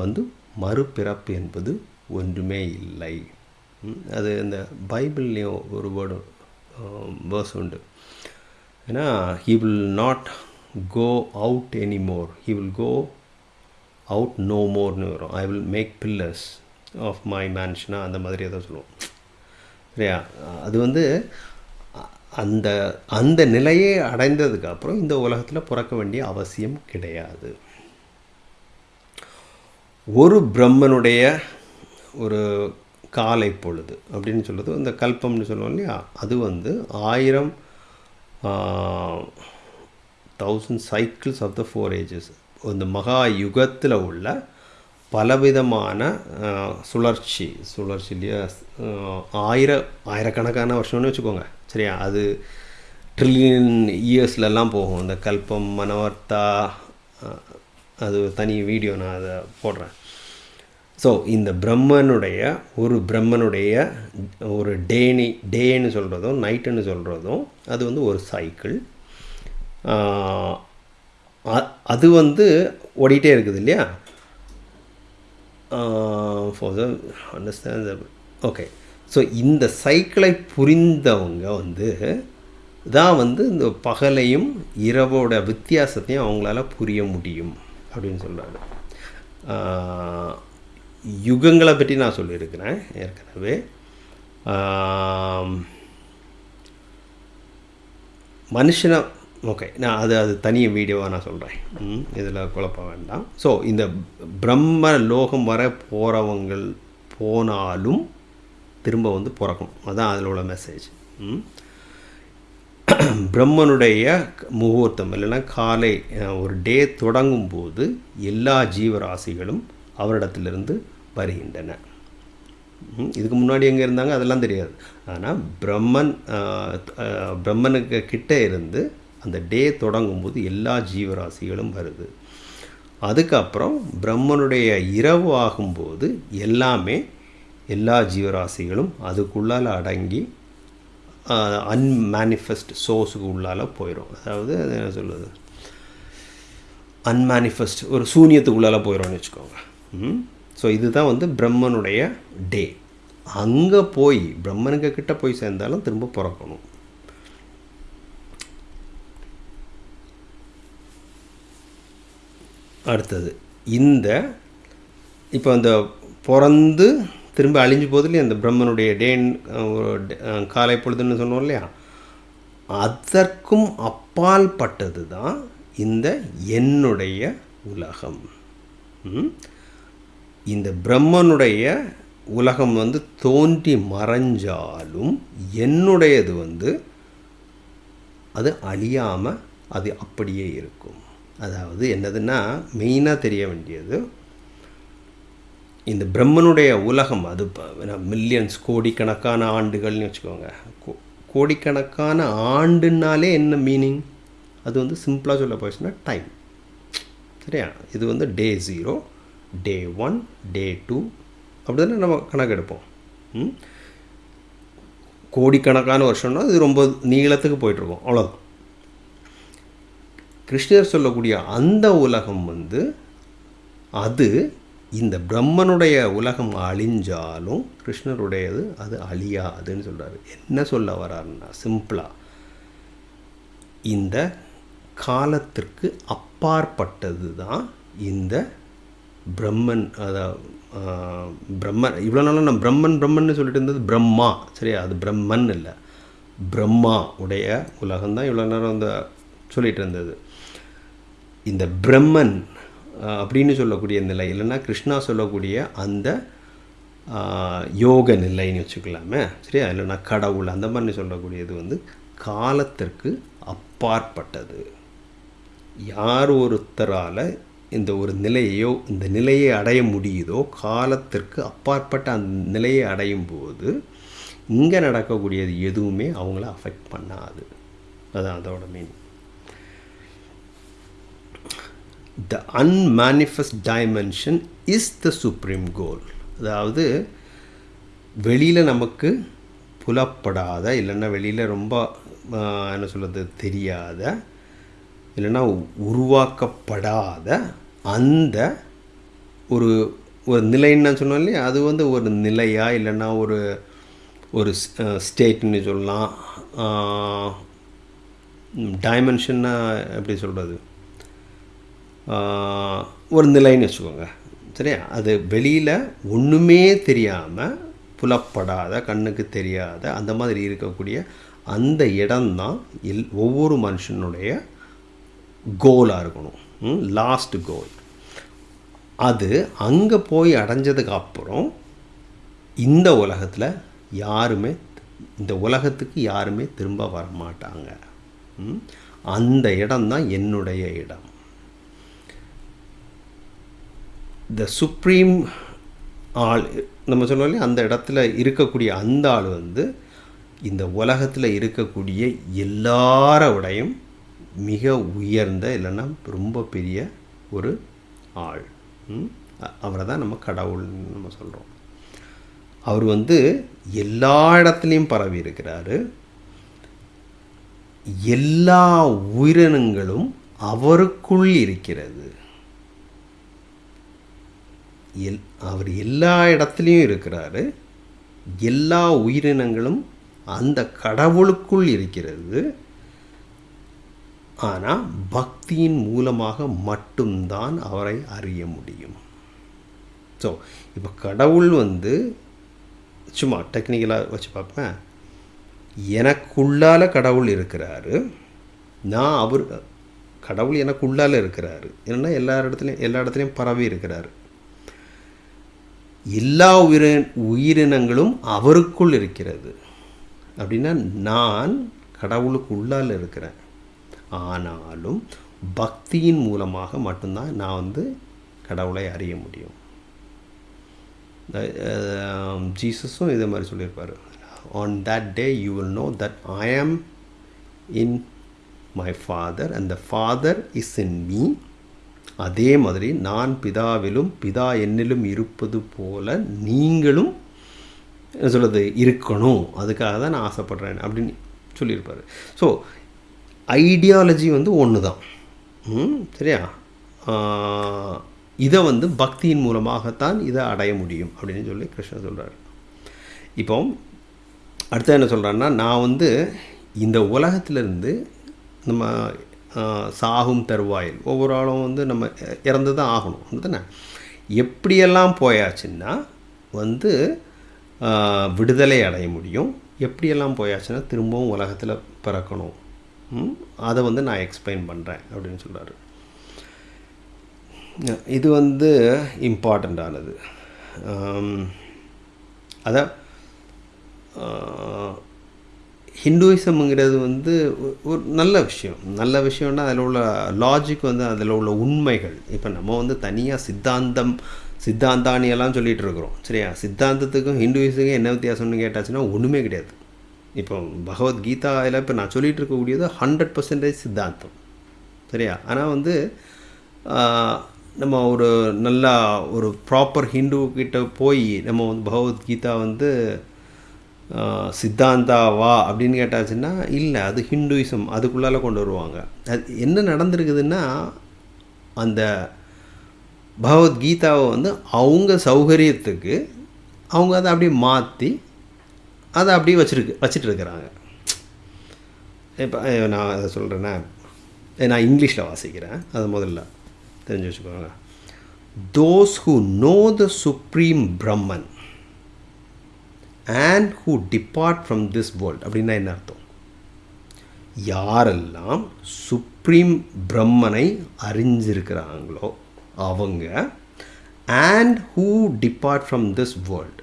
வந்து மறுபிறப்பு என்பது ஒன்றுமே இல்லை. அது இந்த பைபிள்லேயும் ஒரு வேர்டு வேர்ஸ் உண்டு. ஏன்னா he will not go out any more he will go out no மோர்னு வரும். I will make pillars of my மேன்ஷனா அந்த மாதிரி ஏதோ சொல்லுவோம். சரியா? அது வந்து அந்த அந்த நிலையை அடைந்ததுக்கப்புறம் இந்த உலகத்தில் பிறக்க வேண்டிய அவசியம் கிடையாது. ஒரு பிரம்மனுடைய ஒரு காலை பொழுது அப்படின்னு சொல்லுது இந்த கல்பம்னு சொல்லுவோம் இல்லையா? அது வந்து ஆயிரம் thousand cycles of the four ages இந்த மகா யுகத்தில் உள்ள பலவிதமான சுழற்சி சுழற்சி இல்லையா? ஆயிர ஆயிரக்கணக்கான வருஷம்னு வச்சுக்கோங்க. சரியா? அது ட்ரில்லியன் இயர்ஸ்லலாம் போகும். இந்த கல்பம் மனவர்த்தா அது தனி வீடியோ நான் அதை போடுறேன். ஸோ இந்த பிரம்மனுடைய ஒரு பிரம்மனுடைய ஒரு டேனி டேன்னு சொல்கிறதும் நைட்டுன்னு சொல்கிறதும் அது வந்து ஒரு சைக்கிள் அது வந்து ஓடிட்டே இருக்குது இல்லையா? For the understand okay so இந்த சைக்கிளை புரிந்தவங்க வந்து தான் வந்து இந்த பகலையும் இரவோட வித்தியாசத்தையும் அவங்களால புரிய முடியும் அப்படின்னு சொல்கிறாங்க uh, யுகங்களை பற்றி நான் சொல்லியிருக்கிறேன் ஏற்கனவே. Um, மனுஷனை ஓகே நான் அது அது தனி வீடியோவாக நான் சொல்கிறேன் இதில் குழப்பம் வேண்டாம். ஸோ இந்த பிரம்ம லோகம் வர போகிறவங்கள் போனாலும் திரும்ப வந்து பிறக்கணும். அதுதான் அதில் உள்ள மெசேஜ் பிரம்மனுடைய முகூர்த்தம் இல்லைன்னா காலை ஒரு டே தொடங்கும் போது எல்லா ஜீவராசிகளும் அவரிடத்திலிருந்து வருகின்றன. இதுக்கு முன்னாடி எங்கே இருந்தாங்க? அதெல்லாம் தெரியாது. ஆனால் பிரம்மன் பிரம்மனுக்கு கிட்டே இருந்து அந்த டே தொடங்கும்போது எல்லா ஜீவராசிகளும் வருது. அதுக்கப்புறம் பிரம்மனுடைய இரவு ஆகும்போது எல்லாமே எல்லா ஜீவராசிகளும் அதுக்குள்ளால் அடங்கி அன்மேனிஃபெஸ்ட் சோர்ஸுக்கு உள்ளால போயிடும் அதாவது அது என்ன சொல்லுது அன்மேனிஃபெஸ்ட் ஒரு சூனியத்துக்குள்ளால போயிடும்னு வச்சுக்கோங்க. ஸோ இதுதான் வந்து பிரம்மனுடைய டே. அங்கே போய் பிரம்மனுக்கு கிட்ட போய் சேர்ந்தாலும் திரும்ப பிறக்கணும். அடுத்தது. இந்த இப்போ அந்த பிறந்து திரும்ப அழிஞ்சு போகுது இல்லையா அந்த பிரம்மனுடைய டேன் காலை பொழுதுன்னு சொன்னோம் இல்லையா? அதற்கும் அப்பால் பட்டது தான் இந்த என்னுடைய உலகம். இந்த பிரம்மனுடைய உலகம் வந்து தோன்றி மறைஞ்சாலும் என்னுடையது வந்து அது அழியாமல் அது அப்படியே இருக்கும். அதாவது என்னதுன்னா மெயினாக தெரிய வேண்டியது இந்த பிரம்மனுடைய உலகம் அது மில்லியன்ஸ் கோடிக்கணக்கான ஆண்டுகள்னு வச்சுக்கோங்க. கோ- கோடிக்கணக்கான ஆண்டுனாலே என்ன மீனிங் அது வந்து சிம்பிளாக சொல்ல போச்சுன்னா டைம் சரியா? இது வந்து day zero day one day two அப்படி தானே நம்ம கணக்கெடுப்போம். ம்? கோடிக்கணக்கான வருஷம்னா இது ரொம்ப நீளத்துக்கு போயிட்டுருக்கோம். அவ்வளோதான் கிருஷ்ணர் சொல்லக்கூடிய அந்த உலகம் வந்து அது இந்த பிரம்மனுடைய உலகம் அழிஞ்சாலும் கிருஷ்ணருடையது அது அழியாதுன்னு சொல்கிறாரு என்ன சொல்ல வர்றாருன்னா சிம்பிளாக இந்த காலத்திற்கு அப்பாற்பட்டது தான் இந்த பிரம்மன் அதாவது பிரம்மன். இவ்வளோ நாளும் நான் பிரம்மன் பிரம்மன்னு சொல்லிட்டு இருந்தது பிரம்மா. சரியா? அது பிரம்மன் இல்லை. பிரம்மா உடைய உலகம்தான் இவ்வளோ நேரம் அந்த சொல்லிகிட்டு இருந்தது. இந்த பிரம்மன் அப்படின்னு சொல்லக்கூடிய நிலை இல்லைன்னா கிருஷ்ணா சொல்லக்கூடிய அந்த யோக நிலைன்னு வச்சுக்கலாமே சரியா? இல்லைன்னா கடவுள் அந்த மாதிரி சொல்லக்கூடியது வந்து காலத்திற்கு அப்பாற்பட்டது. யார் ஒருத்தரால் இந்த ஒரு நிலையோ இந்த நிலையை அடைய முடியுதோ காலத்திற்கு அப்பாற்பட்ட அந்த நிலையை அடையும் போது இங்கே நடக்கக்கூடியது எதுவுமே அவங்கள அஃபெக்ட் பண்ணாது. அதான் அதோட mean the unmanifest dimension is the supreme goal அதாவது வெளியில் நமக்கு புலப்படாத இல்லைன்னா வெளியில் ரொம்ப என்ன சொல்கிறது தெரியாத இல்லைன்னா உருவாக்கப்படாத அந்த ஒரு ஒரு நிலைன்னு சொன்னோம் இல்லையா? அது வந்து ஒரு நிலையாக இல்லைன்னா ஒரு ஒரு ஸ்டேட்னு சொல்லலாம். டைமென்ஷன்னா எப்படி சொல்கிறது ஒரு நிலைன்னு வச்சுக்கோங்க. சரியா? அது வெளியில் ஒன்றுமே தெரியாமல் புலப்படாத கண்ணுக்கு தெரியாத அந்த மாதிரி இருக்கக்கூடிய அந்த இடம்தான் எல் ஒவ்வொரு மனுஷனுடைய கோலாக இருக்கணும். லாஸ்ட் கோல் அது அங்கே போய் அடைஞ்சதுக்கு அப்புறம் இந்த உலகத்தில் யாருமே இந்த உலகத்துக்கு யாருமே திரும்ப வர மாட்டாங்க ம்? அந்த இடம்தான் என்னுடைய இடம். த சுப்ரீம் ஆள் நம்ம சொன்னோம் இல்லையா? அந்த இடத்துல இருக்கக்கூடிய அந்த ஆள் வந்து இந்த உலகத்தில் இருக்கக்கூடிய எல்லாரோடையும் மிக உயர்ந்த இல்லைன்னா ரொம்ப பெரிய ஒரு ஆள். அவரை தான் நம்ம கடவுள்னு நம்ம சொல்கிறோம் அவர் வந்து எல்லா இடத்துலையும் பரவி இருக்கிறாரு. எல்லா உயிரினங்களும் அவருக்குள் இருக்கிறது. எல் அவர் எல்லா இடத்துலையும் இருக்கிறாரு. எல்லா உயிரினங்களும் அந்த கடவுளுக்குள் இருக்கிறது. ஆனால் பக்தியின் மூலமாக மட்டும்தான் அவரை அறிய முடியும். ஸோ இப்போ கடவுள் வந்து சும்மா டெக்னிக்கலாக வச்சு பார்ப்பேன். எனக்குள்ளால கடவுள் இருக்கிறாரு. நான் அவர் கடவுள் எனக்குள்ளால இருக்கிறாரு. ஏன்னா எல்லா இடத்துலையும் எல்லா இடத்துலையும் பரவி இருக்கிறாரு. எல்லா உயிர உயிரினங்களும் அவருக்குள் இருக்கிறது. அப்படின்னா நான் கடவுளுக்கு உள்ளால் இருக்கிறேன். ஆனாலும் பக்தியின் மூலமாக மட்டும்தான் நான் வந்து கடவுளை அறிய முடியும். ஜீசஸும் இதே மாதிரி சொல்லியிருப்பார். On that day you will know that I am in my father and the father is in me அதே மாதிரி நான் பிதாவிலும் பிதா என்னிலும் இருப்பது போல நீங்களும் என்ன சொல்கிறது இருக்கணும். அதுக்காக தான் நான் ஆசைப்பட்றேன் அப்படின்னு சொல்லியிருப்பார். ஸோ ஐடியாலஜி வந்து ஒன்று தான் சரியா? இதை வந்து பக்தியின் மூலமாகத்தான் இதை அடைய முடியும் அப்படின்னு சொல்லி கிருஷ்ணன் சொல்கிறார் இப்போ அடுத்த என்ன சொல்கிறான்னா நான் வந்து இந்த உலகத்திலேருந்து நம்ம சாகும் தருவாயில். ஒவ்வொரு ஆளும் வந்து நம்ம இறந்து தான் ஆகணும். தானே எப்படியெல்லாம் போயாச்சுன்னா வந்து விடுதலை அடைய முடியும். எப்படியெல்லாம் போயாச்சுன்னா திரும்பவும் உலகத்தில் பிறக்கணும். அதை வந்து நான் எக்ஸ்பிளைன் பண்ணுறேன் அப்படின்னு சொல்கிறாரு இது வந்து இம்பார்ட்டண்ட்டானது அதான் ஹிந்துவிசம்ங்கிறது வந்து ஒரு நல்ல விஷயம். நல்ல விஷயம்னா அதில் உள்ள லாஜிக் வந்து அதில் உள்ள உண்மைகள். இப்போ நம்ம வந்து தனியாக சித்தாந்தம் சித்தாந்தானியெல்லாம் சொல்லிகிட்டு இருக்கிறோம். சரியா? சித்தாந்தத்துக்கும் ஹிந்துயிஸுக்கும் என்ன வித்தியாசம்னு கேட்டாச்சுன்னா ஒன்றுமே கிடையாது. இப்போ பகவத்கீதாவில் இப்போ நான் சொல்லிகிட்டு இருக்கக்கூடியது ஹண்ட்ரட் பர்சன்டேஜ் சித்தாந்தம். சரியா? ஆனால் வந்து நம்ம ஒரு நல்லா ஒரு ப்ராப்பர் ஹிந்து கிட்ட போய் நம்ம வந்து பகவத்கீதா வந்து சித்தாந்தாவா அப்படின்னு கேட்டாச்சுன்னா இல்லை அது ஹிந்துயிசம் அதுக்குள்ளால கொண்டு வருவாங்க. அது என்ன நடந்திருக்குதுன்னா அந்த பகவத்கீதாவை வந்து அவங்க சௌகரியத்துக்கு அவங்க அதை அப்படியே மாற்றி அதை அப்படியே வச்சுருக்கு வச்சுட்டு இருக்கிறாங்க. இப்போ நான் அதை சொல்கிறேன்னா நான் இங்கிலீஷில் வாசிக்கிறேன் அது முதல்ல. தெரிஞ்சு வச்சுக்கோங்க. Those who know the supreme Brahman and who depart from this world அப்படின்னா என்ன அர்த்தம்? யாரெல்லாம் சுப்ரீம் பிரம்மனை அறிஞ்சிருக்கிறாங்களோ அவங்க and who depart from this world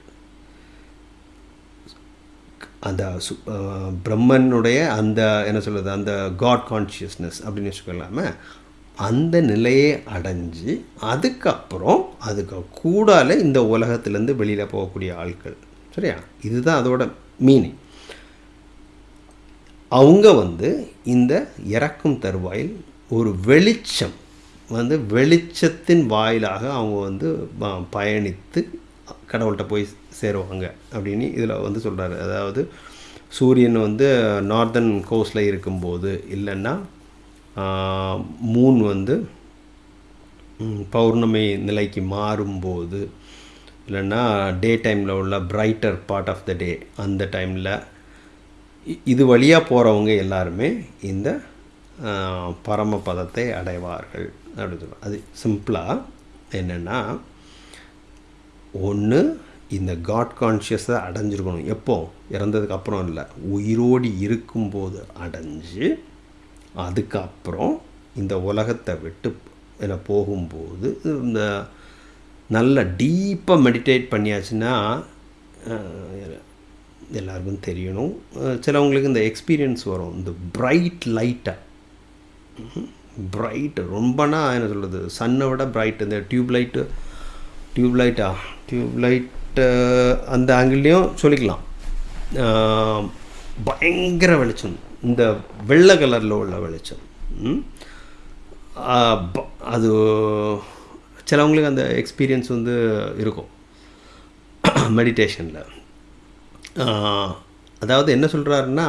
அந்த சு பிரம்மனுடைய அந்த என்ன சொல்கிறது அந்த காட் கான்ஷியஸ்னஸ் அப்படின்னு வச்சுக்கலாம அந்த நிலையை அடைஞ்சு அதுக்கப்புறம் அதுக்கு கூடால இந்த உலகத்துலேருந்து வெளியில் போகக்கூடிய ஆட்கள் சரியா? இதுதான் அதோட மீனிங் அவங்க வந்து இந்த இறக்கும் தருவாயில் ஒரு வெளிச்சம் வந்து வெளிச்சத்தின் வாயிலாக அவங்க வந்து ப- பயணித்து கடவுள்கிட்ட போய் சேருவாங்க அப்படின்னு இதில் வந்து சொல்கிறாரு அதாவது சூரியன் வந்து நார்தன் கோஸ்டில் இருக்கும்போது இல்லைன்னா மூன் வந்து பௌர்ணமி நிலைக்கு மாறும்போது இல்லைன்னா டே டைமில் உள்ள brighter part of the day அந்த டைமில் இது வழியாக போகிறவங்க எல்லாருமே இந்த பரம பரமபதத்தை அடைவார்கள். அப்படின்னு சொல்லுவாங்க அது சிம்பிளாக என்னென்னா ஒன்று இந்த காட் கான்ஷியஸை அடைஞ்சிருக்கணும். எப்போ? இறந்ததுக்கு அப்புறம் இல்லை. உயிரோடி இருக்கும்போது அடைஞ்சு அதுக்கப்புறம் இந்த உலகத்தை விட்டு என்ன போகும்போது இந்த நல்லா டீப்பாக மெடிடேட் பண்ணியாச்சுன்னா எல்லாருக்கும் தெரியணும். சிலவங்களுக்கு இந்த எக்ஸ்பீரியன்ஸ் வரும். இந்த ப்ரைட் லைட்டாக ப்ரைட் ரொம்பனா என்ன சொல்கிறது சன்னை விட ப்ரைட் இந்த டியூப் லைட்டு டியூப் லைட்டா டியூப் லைட்டு அந்த ஆங்கிள்லேயும் சொல்லிக்கலாம். பயங்கர வெளிச்சம். இந்த வெள்ளை கலரில் உள்ள வெளிச்சம். ம்? அது சிலவங்களுக்கு அந்த எக்ஸ்பீரியன்ஸ் வந்து இருக்கும். மெடிடேஷனில் அதாவது என்ன சொல்கிறாருன்னா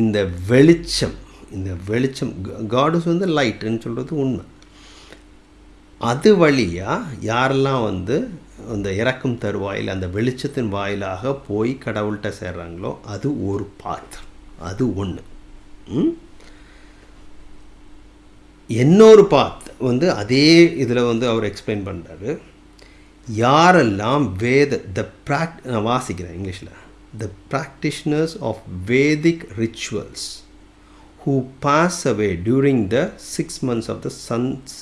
இந்த வெளிச்சம் இந்த வெளிச்சம் காடுஸ் வந்து லைட்டுன்னு சொல்கிறது உண்மை. அது வழியாக யாரெல்லாம் வந்து அந்த இறக்கும் தருவாயில் அந்த வெளிச்சத்தின் வாயிலாக போய் கடவுள்கிட்ட சேர்றாங்களோ அது ஒரு பாத் அது ஒன்று இன்னொரு பாத் வந்து அதே இதில் வந்து அவர் எக்ஸ்பிளைன் பண்ணுறாரு யாரெல்லாம் வேத த ப்ராக் நான் வாசிக்கிறேன் இங்கிலீஷில் the practitioners of Vedic rituals who pass away during the six months of the sun's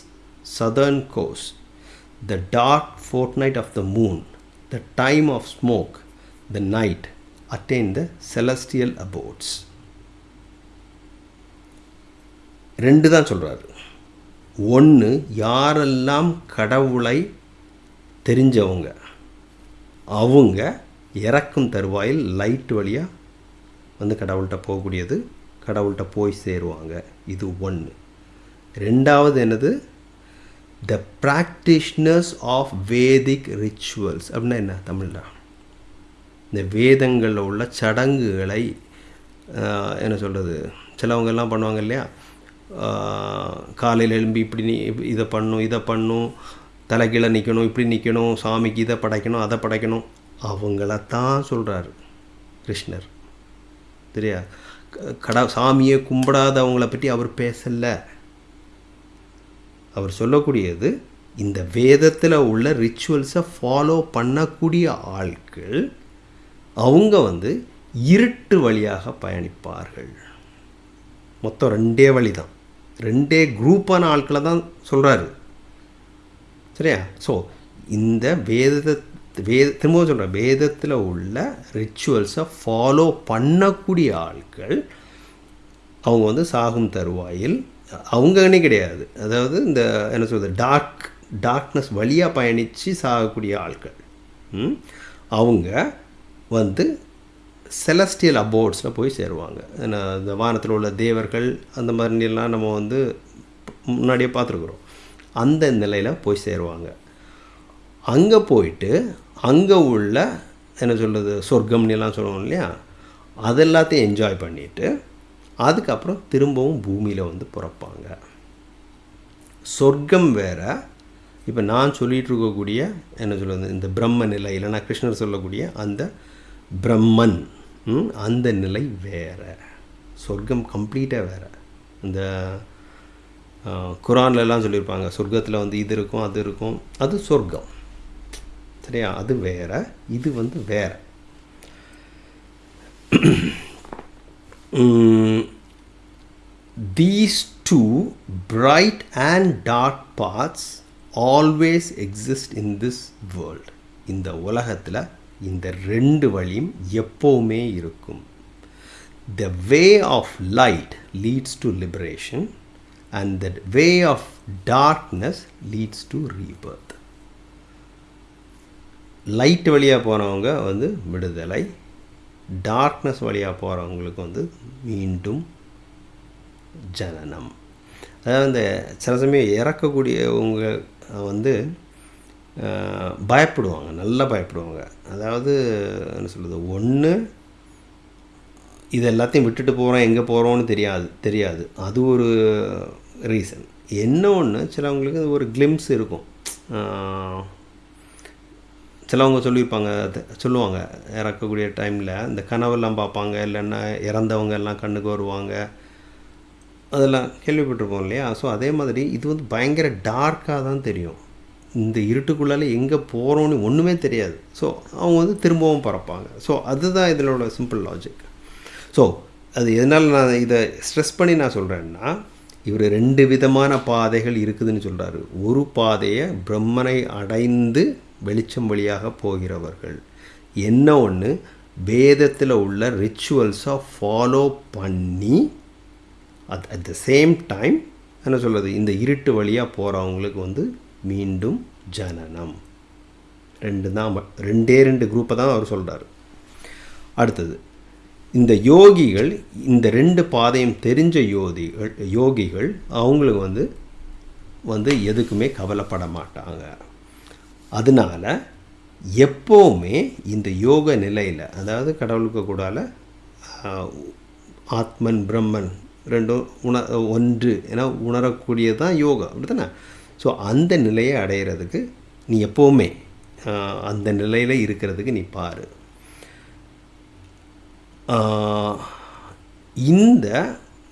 southern course the dark fortnight of the moon the time of smoke the night attain the celestial abodes ரெண்டு தான் சொல்கிறாரு ஒன்று யாரெல்லாம் கடவுளை தெரிஞ்சவங்க அவங்க இறக்கும் தருவாயில் லைட் வழியாக வந்து கடவுள்கிட்ட போகக்கூடியது கடவுள்கிட்ட போய் சேருவாங்க. இது ஒன்று ரெண்டாவது என்னது? The practitioners of Vedic rituals அப்படின்னா என்ன? தமிழ்ல. இந்த வேதங்களில் உள்ள சடங்குகளை என்ன சொல்கிறது சிலவங்கெல்லாம் பண்ணுவாங்க இல்லையா? காலையில் எழும்பி இப்படி நீ இதை பண்ணும் இதை பண்ணும் தலைகீழே நிற்கணும் இப்படி நிற்கணும் சாமிக்கு இதை படைக்கணும் அதை படைக்கணும். அவங்களத்தான் சொல்கிறாரு கிருஷ்ணர். சரியா க- கடா சாமியை கும்பிடாதவங்கள பற்றி அவர் பேசலை. அவர் சொல்லக்கூடியது இந்த வேதத்தில் உள்ள ரிச்சுவல்ஸை ஃபாலோ பண்ணக்கூடிய ஆட்கள் அவங்க வந்து இருட்டு வழியாக பயணிப்பார்கள். மொத்தம் ரெண்டே வழி தான் ரெண்டே குரூப்பான ஆட்களை தான் சொல்கிறாரு சரியா? ஸோ இந்த வேதத்தை வேத திரும்பவும் சொல்கிறேன் வேதத்தில் உள்ள ரிச்சுவல்ஸை ஃபாலோ பண்ணக்கூடிய ஆட்கள் அவங்க வந்து சாகும் தருவாயில் அவங்கன்னே கிடையாது. அதாவது இந்த என்ன சொல்கிறது டார்க் டார்க்னஸ் வழியாக பயணித்து சாகக்கூடிய ஆட்கள். ம்? அவங்க வந்து செலஸ்டியல் அபோர்ட்ஸில் போய் சேருவாங்க. ஏன்னா இந்த வானத்தில் உள்ள தேவர்கள் அந்த மாதிரிலாம் நம்ம வந்து முன்னாடியே பார்த்துருக்குறோம். அந்த நிலையில் போய் சேருவாங்க. அங்கே போயிட்டு அங்கே உள்ள என்ன சொல்கிறது சொர்க்கம்னெல்லாம் சொல்லுவோம் இல்லையா? அதெல்லாத்தையும் என்ஜாய் பண்ணிவிட்டு அதுக்கப்புறம் திரும்பவும் பூமியில் வந்து பிறப்பாங்க. சொர்க்கம் வேற. இப்போ நான் சொல்லிகிட்டு இருக்கக்கூடிய என்ன சொல்கிறது இந்த பிரம்ம நிலை இல்லைன்னா கிருஷ்ணர் சொல்லக்கூடிய அந்த பிரம்மன். அந்த நிலை வேறு. சொர்க்கம் கம்ப்ளீட்டாக வேறு. இந்த குரான்லலாம் சொல்லியிருப்பாங்க சொர்க்கத்தில் வந்து இது இருக்கும் அது இருக்கும். அது சொர்க்கம். சரியா? அது வேற. இது வந்து வேறு. These two bright and dark parts always exist in this world இந்த உலகத்தில் இந்த ரெண்டு வழியும் எப்போவுமே இருக்கும். The way of light leads to liberation and the way of darkness leads to rebirth light வழியாக போகிறவங்க வந்து விடுதலை டார்க்னஸ் வழியாக போகிறவங்களுக்கு வந்து மீண்டும் ஜனனம். அதாவது இந்த சில சமயம் இறக்கக்கூடியவங்க வந்து பயப்படுவாங்க நல்லா பயப்படுவாங்க. அதாவது என்ன சொல்கிறது ஒன்று இது எல்லாத்தையும் விட்டுட்டு போகிறோம் எங்கே போகிறோம்னு தெரியாது தெரியாது. அது ஒரு ரீசன் என்ன ஒன்று சிலவங்களுக்கு ஒரு கிளிம்ஸ் இருக்கும். சிலவங்க சொல்லியிருப்பாங்க சொல்லுவாங்க இறக்கக்கூடிய டைமில் இந்த கனவெல்லாம் பார்ப்பாங்க இல்லைன்னா இறந்தவங்க எல்லாம் கண்ணுக்கு வருவாங்க. அதெல்லாம் கேள்விப்பட்டிருப்போம் இல்லையா? ஸோ அதே மாதிரி இது வந்து பயங்கர டார்க்காக தான் தெரியும். இந்த இருட்டுக்குள்ளால எங்கே போகிறோன்னு ஒன்றுமே தெரியாது. ஸோ அவங்க வந்து திரும்பவும் பறப்பாங்க. ஸோ அதுதான் இதனோட சிம்பிள் லாஜிக் ஸோ அது எதனால் நான் இதை ஸ்ட்ரெஸ் பண்ணி நான் சொல்கிறேன்னா இவர் ரெண்டு விதமான பாதைகள் இருக்குதுன்னு சொல்கிறாரு ஒரு பாதையை பிரம்மனை அடைந்து வெளிச்சம் வழியாக போகிறவர்கள். என்ன ஒன்று வேதத்தில் உள்ள ரிச்சுவல்ஸை ஃபாலோ பண்ணி at at the same time என்ன சொல்கிறது இந்த இருட்டு வழியாக போகிறவங்களுக்கு வந்து மீண்டும் ஜனனம். ரெண்டு தான் ம- ரெண்டே ரெண்டு குரூப்பை தான் அவர் சொல்கிறாரு அடுத்தது இந்த யோகிகள் இந்த ரெண்டு பாதையும் தெரிஞ்ச யோதிகள் யோகிகள் அவங்களுக்கு வந்து வந்து எதுக்குமே கவலைப்பட மாட்டாங்க. அதனால எப்போவுமே இந்த யோக நிலையில் அதாவது கடவுளுக்கு கூடால ஆத்மன் பிரம்மன் ரெண்டும் உண ஒன்று என உணரக்கூடியது தான் யோகா அப்படி தானே ஸோ அந்த நிலையை அடையிறதுக்கு நீ எப்போவுமே அந்த நிலையில் இருக்கிறதுக்கு நீ பாரு. இந்த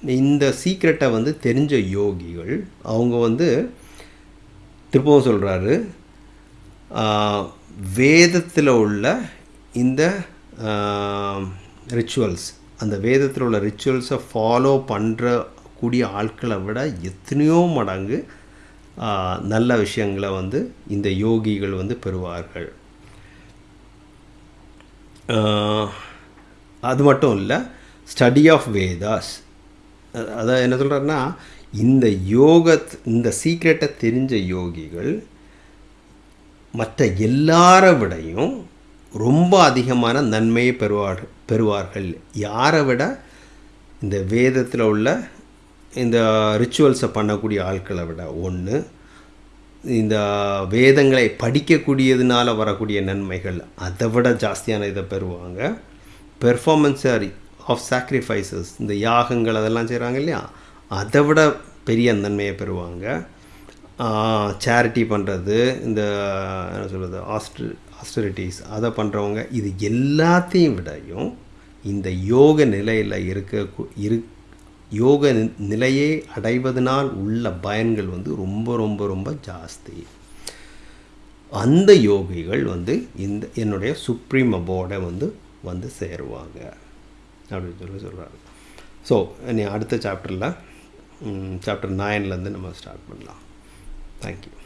இந்த சீக்ரெட்டை வந்து தெரிஞ்ச யோகிகள் அவங்க வந்து திருப்பவும் சொல்கிறாரு வேதத்தில் உள்ள இந்த ரிச்சுவல்ஸ் அந்த வேதத்தில் உள்ள ரிச்சுவல்ஸை ஃபாலோ பண்ணுற கூடிய ஆட்களை விட எத்தனையோ மடங்கு நல்ல விஷயங்களை வந்து இந்த யோகிகள் வந்து பெறுவார்கள். அது மட்டும் இல்லை ஸ்டடி ஆஃப் வேதாஸ் அதான் என்ன சொல்கிறேன்னா இந்த யோக இந்த சீக்ரெட்டை தெரிஞ்ச யோகிகள் மற்ற எல்லாரை விடையும் ரொம்ப அதிகமான நன்மையை பெறுவார் பெறுவார்கள். யாரை விட? இந்த வேதத்தில் உள்ள இந்த ரிச்சுவல்ஸை பண்ணக்கூடிய ஆட்களை விட ஒன்று இந்த வேதங்களை படிக்கக்கூடியதுனால வரக்கூடிய நன்மைகள் அதை விட ஜாஸ்தியான இதை பெறுவாங்க. பெர்ஃபார்மன்ஸ் ஆஃப் சாக்ரிஃபைசஸ் இந்த யாகங்கள் அதெல்லாம் செய்கிறாங்க இல்லையா? அதை விட பெரிய நன்மையை பெறுவாங்க. சேரிட்டி பண்ணுறது இந்த என்ன சொல்கிறது ஆஸ்ட்ரி ஆஸ்டரிட்டிஸ் அதை பண்ணுறவங்க இது எல்லாத்தையும் விடையும் இந்த யோக நிலையில் இருக்க இரு யோக நி- நிலையை அடைவதனால் உள்ள பயன்கள் வந்து ரொம்ப ரொம்ப ரொம்ப ஜாஸ்தி. அந்த யோகிகள் வந்து இந்த என்னுடைய சுப்ரீம் அபோர்டை வந்து வந்து சேருவாங்க. அப்படின்னு சொல்லி சொல்கிறாரு ஸோ நீ அடுத்த சாப்டரில் சாப்டர் நைன்லேருந்து நம்ம ஸ்டார்ட் பண்ணலாம். தேங்க்யூ